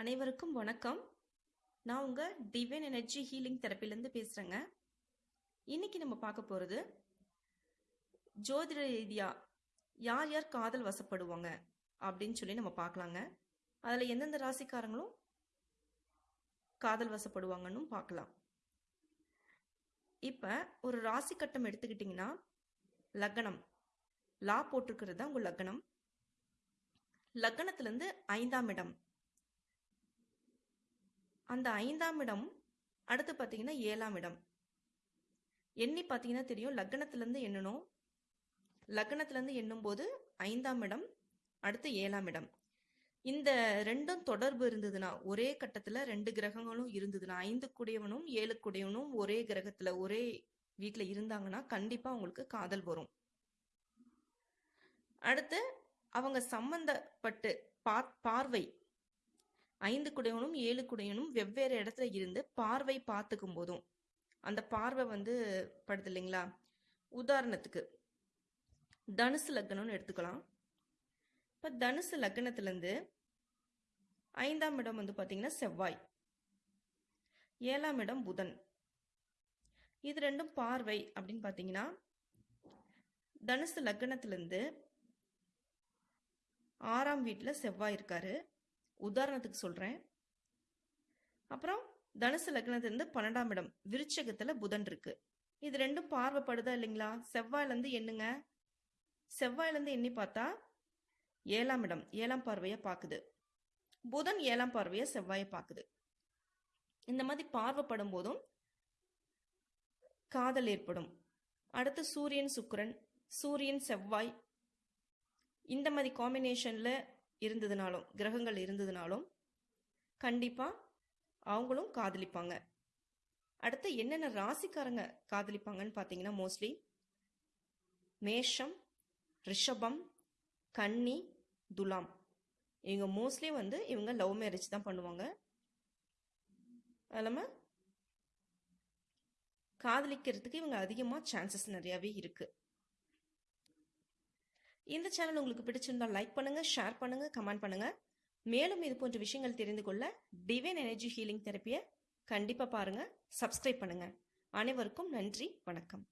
அனைவருக்கும் வணக்கம். நான் உங்கள் டிவைன் எனர்ஜி ஹீலிங் தெரப்பிலேருந்து பேசுகிறேங்க இன்னைக்கு நம்ம பார்க்க போகிறது ஜோதிட ரீதியாக யார் யார் காதல் வசப்படுவாங்க அப்படின்னு சொல்லி நம்ம பார்க்கலாங்க. அதில் எந்தெந்த ராசிக்காரங்களும் காதல் வசப்படுவாங்கன்னு பார்க்கலாம். இப்போ ஒரு ராசி கட்டம் எடுத்துக்கிட்டிங்கன்னா லக்னம். லா போட்டிருக்கிறது தான் உங்கள் லக்னம். லக்னத்துலேருந்து ஐந்தாம் இடம். அந்த ஐந்தாம் இடம் அடுத்து பார்த்தீங்கன்னா ஏழாம் இடம். எண்ணி பார்த்தீங்கன்னா தெரியும் லக்னத்துலேருந்து எண்ணணும் லக்னத்துலேருந்து எண்ணும்போது ஐந்தாம் இடம் அடுத்து ஏழாம் இடம். இந்த ரெண்டும் தொடர்பு இருந்ததுன்னா ஒரே கட்டத்தில் ரெண்டு கிரகங்களும் இருந்ததுன்னா ஐந்து குடையவனும் ஏழு குடையவனும் ஒரே கிரகத்தில் ஒரே வீட்டில் இருந்தாங்கன்னா கண்டிப்பாக அவங்களுக்கு காதல் வரும். அடுத்து அவங்க சம்பந்தப்பட்டு பார்வை ஐந்து குடையவனும் ஏழு குடையவனும் வெவ்வேறு இடத்துல இருந்து பார்வை பார்த்துக்கும் போதும். அந்த பார்வை வந்து படுது இல்லைங்களா? உதாரணத்துக்கு தனுசு லக்னம்னு எடுத்துக்கலாம். இப்போ தனுசு லக்னத்துலேருந்து ஐந்தாம் இடம் வந்து பார்த்தீங்கன்னா செவ்வாய். ஏழாம் இடம் புதன். இது ரெண்டும் பார்வை அப்படின்னு பார்த்தீங்கன்னா தனுசு லக்னத்துலேருந்து ஆறாம் வீட்டில் செவ்வாய் இருக்காரு. உதாரணத்துக்கு சொல்கிறேன் அப்புறம் தனுசு லக்னத்துலேருந்து பன்னெண்டாம் இடம் விருச்சகத்தில் புதன் இருக்கு. இது ரெண்டும் பார்வைப்படுதா இல்லைங்களா? செவ்வாயிலேருந்து எண்ணுங்க. செவ்வாயிலேருந்து எண்ணி பார்த்தா ஏழாம் இடம் ஏழாம் பார்வையை பார்க்குது. புதன் ஏழாம் பார்வையை செவ்வாயை பார்க்குது. இந்த மாதிரி பார்வைப்படும் போதும் காதல் ஏற்படும். அடுத்து சூரியன் சுக்கரன் சூரியன் செவ்வாய். இந்த மாதிரி காம்பினேஷனில் இருந்ததுனாலும் கிரகங்கள் இருந்ததுனாலும் கண்டிப்பாக அவங்களும் காதலிப்பாங்க. அடுத்து என்னென்ன ராசிக்காரங்க காதலிப்பாங்கன்னு பார்த்தீங்கன்னா மோஸ்ட்லி மேஷம் ரிஷபம் கன்னி துலாம். இவங்க மோஸ்ட்லி வந்து இவங்க லவ் மேரேஜ் தான் பண்ணுவாங்க. அது காதலிக்கிறதுக்கு இவங்க அதிகமாக சான்சஸ் நிறையாவே இருக்குது இந்த சேனல் உங்களுக்கு பிடிச்சிருந்தால் லைக் பண்ணுங்க ஷேர் பண்ணுங்க கமெண்ட் பண்ணுங்க. மேலும் இது போன்ற விஷயங்கள் தெரிந்து கொள்ள டிவைன் எனர்ஜி ஹீலிங் தெரப்பியை கண்டிப்பாக பாருங்க சப்ஸ்கிரைப் பண்ணுங்க. அனைவருக்கும் நன்றி வணக்கம்.